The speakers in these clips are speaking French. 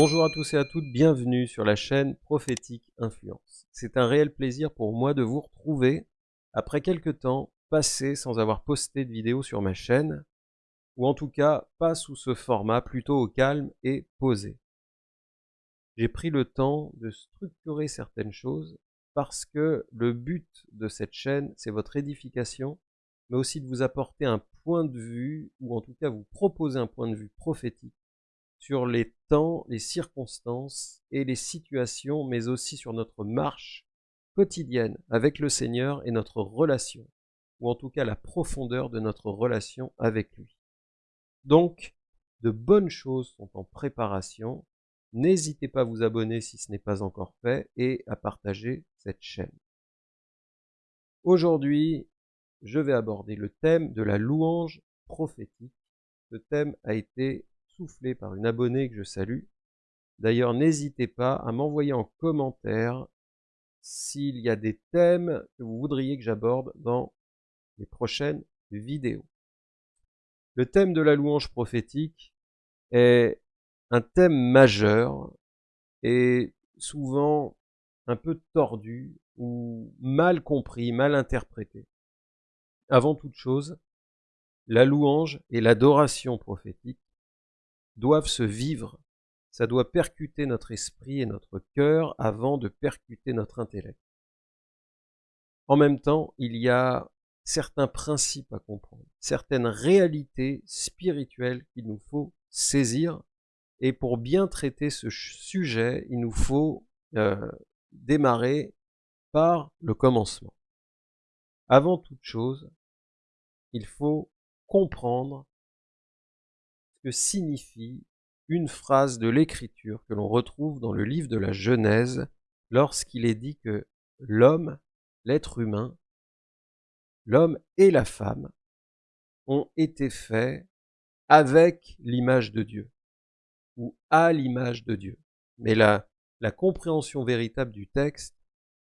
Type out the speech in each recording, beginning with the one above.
Bonjour à tous et à toutes, bienvenue sur la chaîne Prophétique Influence. C'est un réel plaisir pour moi de vous retrouver après quelques temps passés sans avoir posté de vidéo sur ma chaîne, ou en tout cas pas sous ce format, plutôt au calme et posé. J'ai pris le temps de structurer certaines choses parce que le but de cette chaîne, c'est votre édification, mais aussi de vous apporter un point de vue, ou en tout cas vous proposer un point de vue prophétique sur les temps, les circonstances et les situations, mais aussi sur notre marche quotidienne avec le Seigneur et notre relation, ou en tout cas la profondeur de notre relation avec lui. Donc, de bonnes choses sont en préparation. N'hésitez pas à vous abonner si ce n'est pas encore fait et à partager cette chaîne. Aujourd'hui, je vais aborder le thème de la louange prophétique. Ce thème a été soufflé par une abonnée que je salue. D'ailleurs, n'hésitez pas à m'envoyer en commentaire s'il y a des thèmes que vous voudriez que j'aborde dans les prochaines vidéos. Le thème de la louange prophétique est un thème majeur et souvent un peu tordu ou mal compris, mal interprété. Avant toute chose, la louange et l'adoration prophétique doivent se vivre. Ça doit percuter notre esprit et notre cœur avant de percuter notre intellect. En même temps, il y a certains principes à comprendre, certaines réalités spirituelles qu'il nous faut saisir. Et pour bien traiter ce sujet, il nous faut euh, démarrer par le commencement. Avant toute chose, il faut comprendre signifie une phrase de l'Écriture que l'on retrouve dans le livre de la Genèse lorsqu'il est dit que l'homme, l'être humain, l'homme et la femme ont été faits avec l'image de Dieu ou à l'image de Dieu. Mais la, la compréhension véritable du texte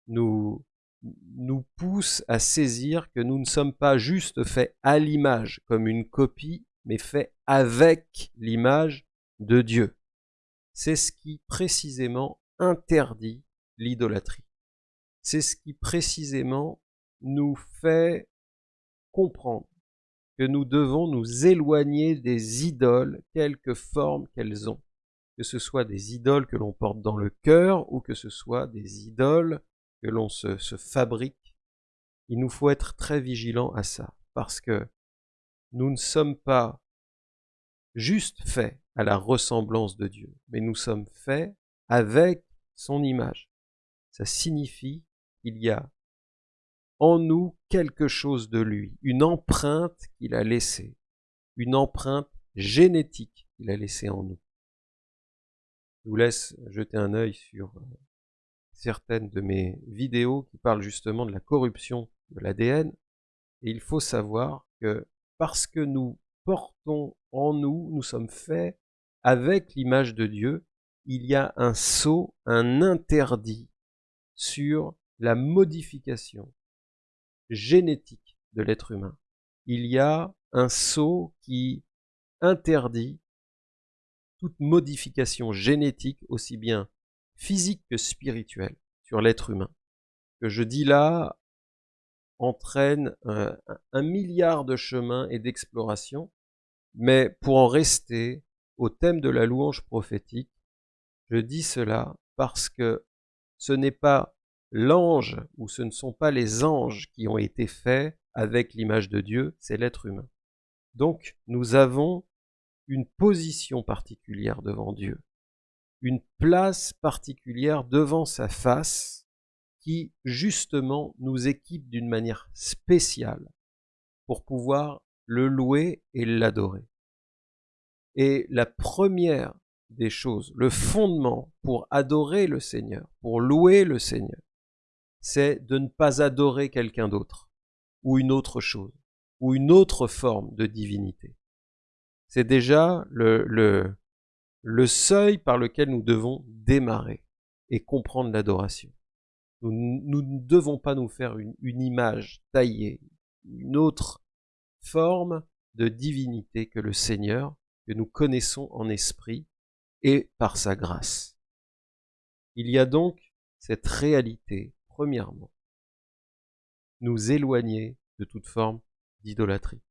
nous pousse à saisir que nous ne sommes pas juste faits à l'image comme une copie mais fait avec l'image de Dieu. C'est ce qui précisément interdit l'idolâtrie. C'est ce qui précisément nous fait comprendre que nous devons nous éloigner des idoles, quelque forme qu'elles ont. Que ce soit des idoles que l'on porte dans le cœur ou que ce soit des idoles que l'on se, se fabrique. Il nous faut être très vigilant à ça parce que nous ne sommes pas juste faits à la ressemblance de Dieu, mais nous sommes faits avec son image. Ça signifie qu'il y a en nous quelque chose de lui, une empreinte qu'il a laissée, une empreinte génétique qu'il a laissée en nous. Je vous laisse jeter un œil sur euh, certaines de mes vidéos qui parlent justement de la corruption de l'ADN. Et il faut savoir que parce que nous portons en nous, nous sommes faits avec l'image de Dieu, il y a un saut, un interdit sur la modification génétique de l'être humain. Il y a un saut qui interdit toute modification génétique, aussi bien physique que spirituelle, sur l'être humain. Que je dis là entraîne euh, un milliard de chemins et d'explorations, mais pour en rester au thème de la louange prophétique, je dis cela parce que ce n'est pas l'ange ou ce ne sont pas les anges qui ont été faits avec l'image de Dieu, c'est l'être humain. Donc nous avons une position particulière devant Dieu, une place particulière devant sa face qui justement nous équipe d'une manière spéciale pour pouvoir le louer et l'adorer. Et la première des choses, le fondement pour adorer le Seigneur, pour louer le Seigneur, c'est de ne pas adorer quelqu'un d'autre, ou une autre chose, ou une autre forme de divinité. C'est déjà le, seuil par lequel nous devons démarrer et comprendre l'adoration. Nous, ne devons pas nous faire une, une image taillée, une autre forme de divinité que le Seigneur, que nous connaissons en esprit, et par sa grâce. Il y a donc cette réalité, premièrement, nous éloigner de toute forme d'idolâtrie.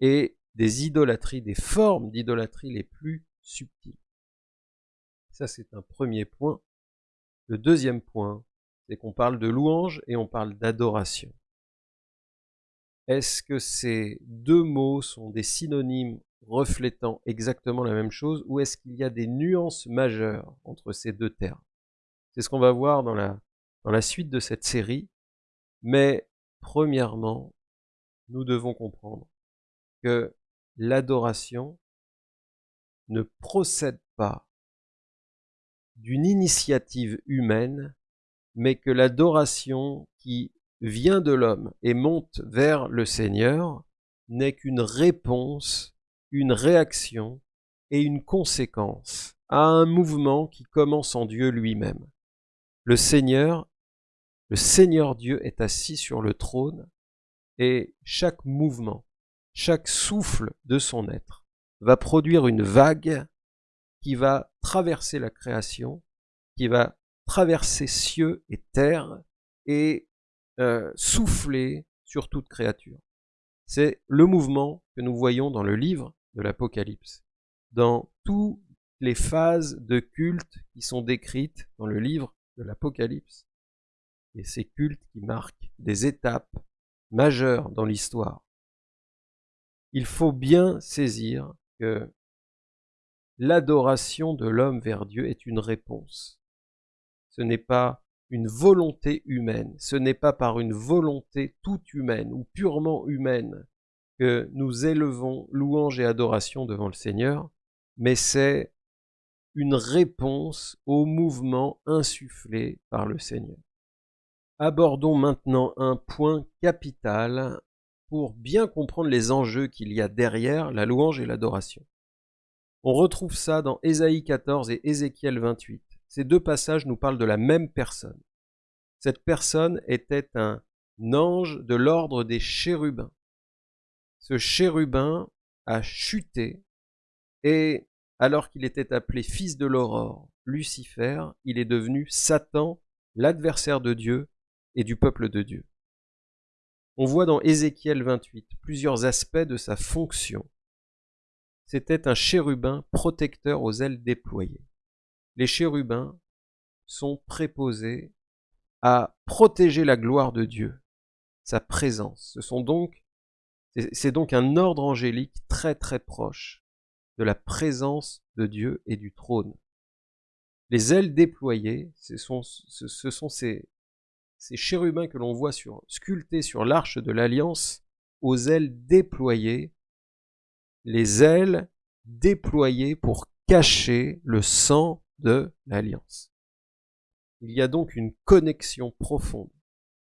Et des idolâtries, des formes d'idolâtrie les plus subtiles. Ça, c'est un premier point. Le deuxième point, c'est qu'on parle de louange et on parle d'adoration. Est-ce que ces deux mots sont des synonymes reflétant exactement la même chose ou est-ce qu'il y a des nuances majeures entre ces deux termes? C'est ce qu'on va voir dans la, dans la suite de cette série. Mais premièrement, nous devons comprendre que l'adoration ne procède pas d'une initiative humaine, mais que l'adoration qui vient de l'homme et monte vers le Seigneur n'est qu'une réponse, une réaction et une conséquence à un mouvement qui commence en Dieu lui-même. Le Seigneur, le Seigneur Dieu est assis sur le trône et chaque mouvement, chaque souffle de son être va produire une vague qui va traverser la création, qui va traverser cieux et terre et euh, souffler sur toute créature. C'est le mouvement que nous voyons dans le livre de l'Apocalypse, dans toutes les phases de culte qui sont décrites dans le livre de l'Apocalypse. Et ces cultes qui marquent des étapes majeures dans l'histoire. Il faut bien saisir que l'adoration de l'homme vers Dieu est une réponse. Ce n'est pas une volonté humaine, ce n'est pas par une volonté toute humaine ou purement humaine que nous élevons louange et adoration devant le Seigneur, mais c'est une réponse au mouvement insufflé par le Seigneur. Abordons maintenant un point capital pour bien comprendre les enjeux qu'il y a derrière la louange et l'adoration. On retrouve ça dans Ésaïe 14 et Ézéchiel 28. Ces deux passages nous parlent de la même personne. Cette personne était un ange de l'ordre des chérubins. Ce chérubin a chuté et alors qu'il était appelé fils de l'aurore, Lucifer, il est devenu Satan, l'adversaire de Dieu et du peuple de Dieu. On voit dans Ézéchiel 28 plusieurs aspects de sa fonction. C'était un chérubin protecteur aux ailes déployées les chérubins sont préposés à protéger la gloire de Dieu, sa présence. Ce sont donc, c'est donc un ordre angélique très très proche de la présence de Dieu et du trône. Les ailes déployées, ce sont, ce sont ces, chérubins que l'on voit sculptés sur l'arche de l'alliance, aux ailes déployées, les ailes déployées pour cacher le sang de l'alliance. Il y a donc une connexion profonde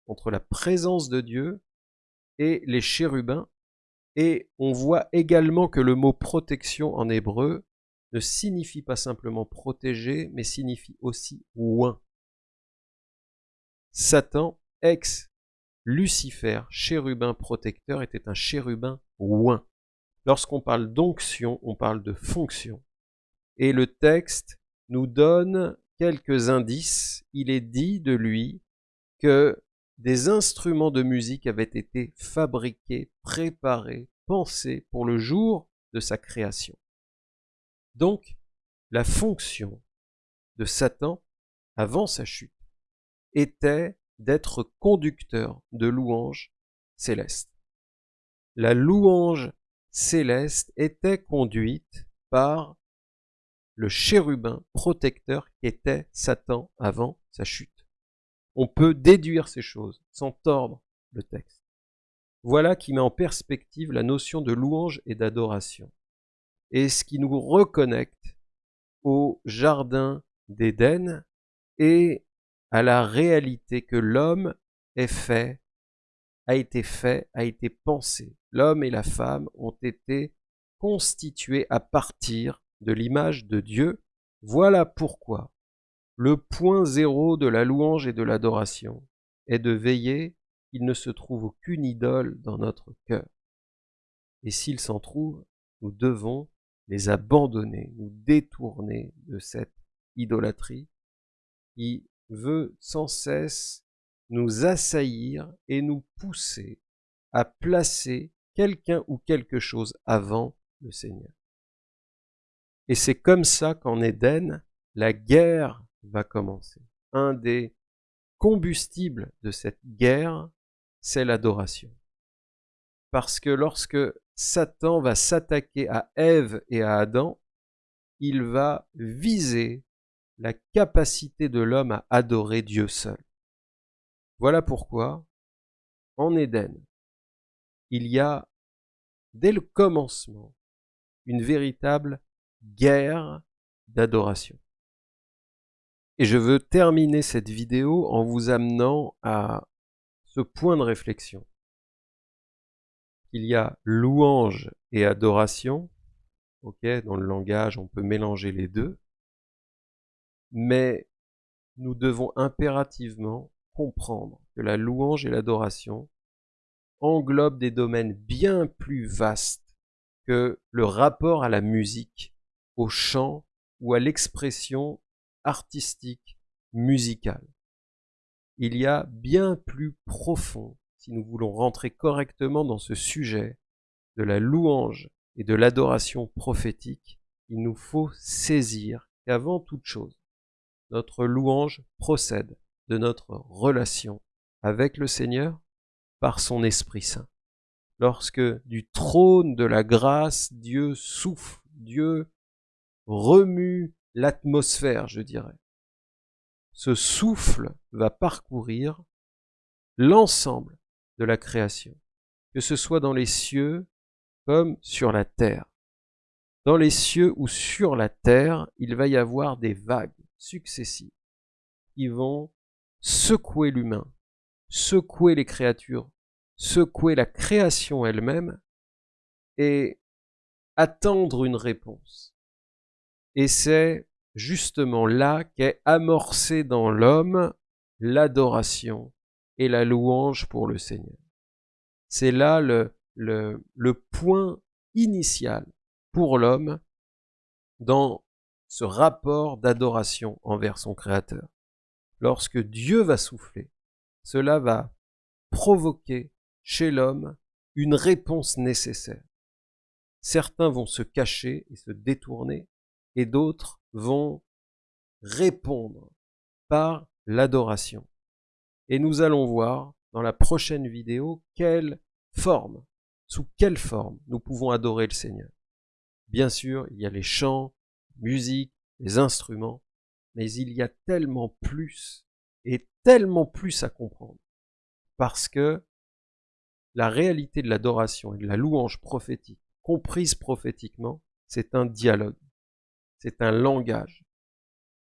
entre la présence de Dieu et les chérubins, et on voit également que le mot protection en hébreu ne signifie pas simplement protéger, mais signifie aussi oint. Satan, ex-Lucifer, chérubin protecteur, était un chérubin oint. Lorsqu'on parle d'onction, on parle de fonction. Et le texte nous donne quelques indices. Il est dit de lui que des instruments de musique avaient été fabriqués, préparés, pensés pour le jour de sa création. Donc, la fonction de Satan, avant sa chute, était d'être conducteur de louanges célestes. La louange céleste était conduite par le chérubin protecteur qu'était Satan avant sa chute. On peut déduire ces choses sans tordre le texte. Voilà qui met en perspective la notion de louange et d'adoration, et ce qui nous reconnecte au jardin d'Éden et à la réalité que l'homme est fait, a été fait, a été pensé. L'homme et la femme ont été constitués à partir de l'image de Dieu, voilà pourquoi le point zéro de la louange et de l'adoration est de veiller qu'il ne se trouve aucune idole dans notre cœur. Et s'il s'en trouve, nous devons les abandonner, nous détourner de cette idolâtrie qui veut sans cesse nous assaillir et nous pousser à placer quelqu'un ou quelque chose avant le Seigneur. Et c'est comme ça qu'en Éden, la guerre va commencer. Un des combustibles de cette guerre, c'est l'adoration. Parce que lorsque Satan va s'attaquer à Ève et à Adam, il va viser la capacité de l'homme à adorer Dieu seul. Voilà pourquoi, en Éden, il y a, dès le commencement, une véritable guerre d'adoration. Et je veux terminer cette vidéo en vous amenant à ce point de réflexion. Il y a louange et adoration. Ok, dans le langage, on peut mélanger les deux. Mais nous devons impérativement comprendre que la louange et l'adoration englobent des domaines bien plus vastes que le rapport à la musique, au chant ou à l'expression artistique, musicale. Il y a bien plus profond si nous voulons rentrer correctement dans ce sujet de la louange et de l'adoration prophétique, il nous faut saisir qu'avant toute chose, notre louange procède de notre relation avec le Seigneur par son Esprit Saint. Lorsque du trône de la grâce, Dieu souffle, Dieu remue l'atmosphère, je dirais. Ce souffle va parcourir l'ensemble de la création, que ce soit dans les cieux comme sur la terre. Dans les cieux ou sur la terre, il va y avoir des vagues successives qui vont secouer l'humain, secouer les créatures, secouer la création elle-même et attendre une réponse. Et c'est justement là qu'est amorcée dans l'homme l'adoration et la louange pour le Seigneur. C'est là le, le, le point initial pour l'homme dans ce rapport d'adoration envers son Créateur. Lorsque Dieu va souffler, cela va provoquer chez l'homme une réponse nécessaire. Certains vont se cacher et se détourner, et d'autres vont répondre par l'adoration. Et nous allons voir dans la prochaine vidéo quelle forme, sous quelle forme nous pouvons adorer le Seigneur. Bien sûr, il y a les chants, musique, les instruments, mais il y a tellement plus et tellement plus à comprendre. Parce que la réalité de l'adoration et de la louange prophétique, comprise prophétiquement, c'est un dialogue, c'est un langage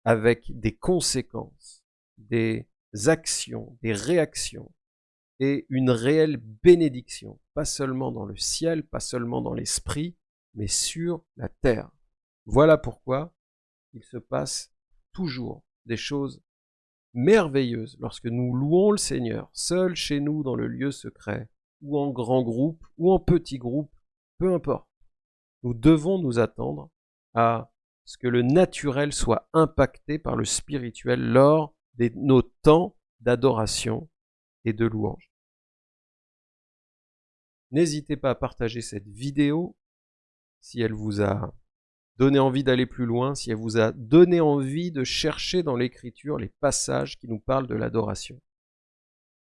avec des conséquences, des actions, des réactions et une réelle bénédiction, pas seulement dans le ciel, pas seulement dans l'esprit, mais sur la terre. Voilà pourquoi il se passe toujours des choses merveilleuses lorsque nous louons le Seigneur, seul chez nous dans le lieu secret, ou en grand groupe, ou en petit groupe, peu importe. Nous devons nous attendre à ce que le naturel soit impacté par le spirituel lors de nos temps d'adoration et de louange. N'hésitez pas à partager cette vidéo si elle vous a donné envie d'aller plus loin, si elle vous a donné envie de chercher dans l'écriture les passages qui nous parlent de l'adoration.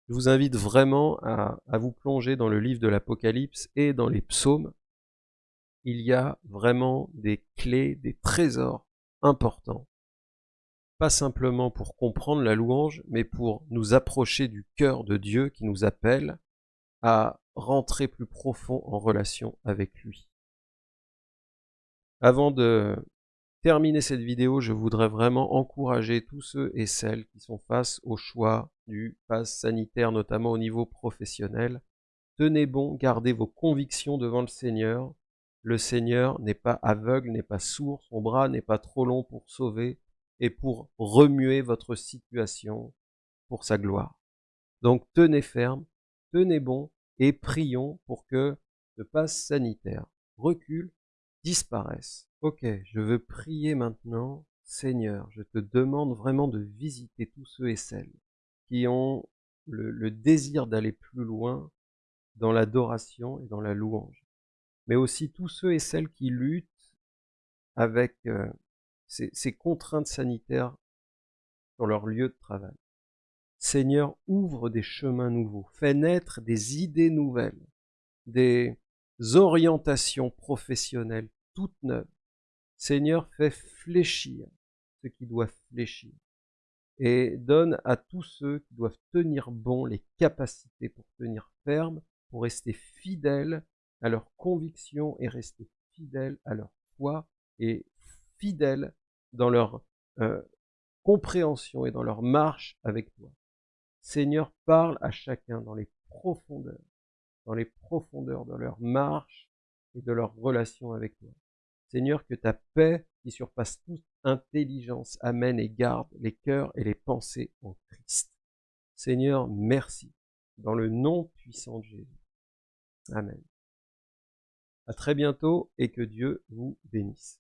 Je vous invite vraiment à, vous plonger dans le livre de l'Apocalypse et dans les psaumes. Il y a vraiment des clés, des trésors importants pas simplement pour comprendre la louange, mais pour nous approcher du cœur de Dieu qui nous appelle à rentrer plus profond en relation avec lui. Avant de terminer cette vidéo, je voudrais vraiment encourager tous ceux et celles qui sont face au choix du pass sanitaire, notamment au niveau professionnel. Tenez bon, gardez vos convictions devant le Seigneur. Le Seigneur n'est pas aveugle, n'est pas sourd, son bras n'est pas trop long pour sauver, et pour remuer votre situation pour sa gloire. Donc tenez ferme, tenez bon et prions pour que ce passe sanitaire recule disparaissent. Ok, je veux prier maintenant. Seigneur, je te demande vraiment de visiter tous ceux et celles qui ont le, désir d'aller plus loin dans l'adoration et dans la louange, mais aussi tous ceux et celles qui luttent avec euh, ces contraintes sanitaires sur leur lieu de travail. Seigneur, ouvre des chemins nouveaux, fais naître des idées nouvelles, des orientations professionnelles toutes neuves. Seigneur, fais fléchir ce qui doit fléchir et donne à tous ceux qui doivent tenir bon les capacités pour tenir ferme, pour rester fidèles à leurs convictions et rester fidèles à leur foi et fidèles dans leur euh, compréhension et dans leur marche avec toi. Seigneur, parle à chacun dans les profondeurs, dans les profondeurs de leur marche et de leur relation avec toi. Seigneur, que ta paix, qui surpasse toute intelligence, amène et garde les cœurs et les pensées en Christ. Seigneur, merci, dans le nom puissant de Jésus. Amen. À très bientôt et que Dieu vous bénisse.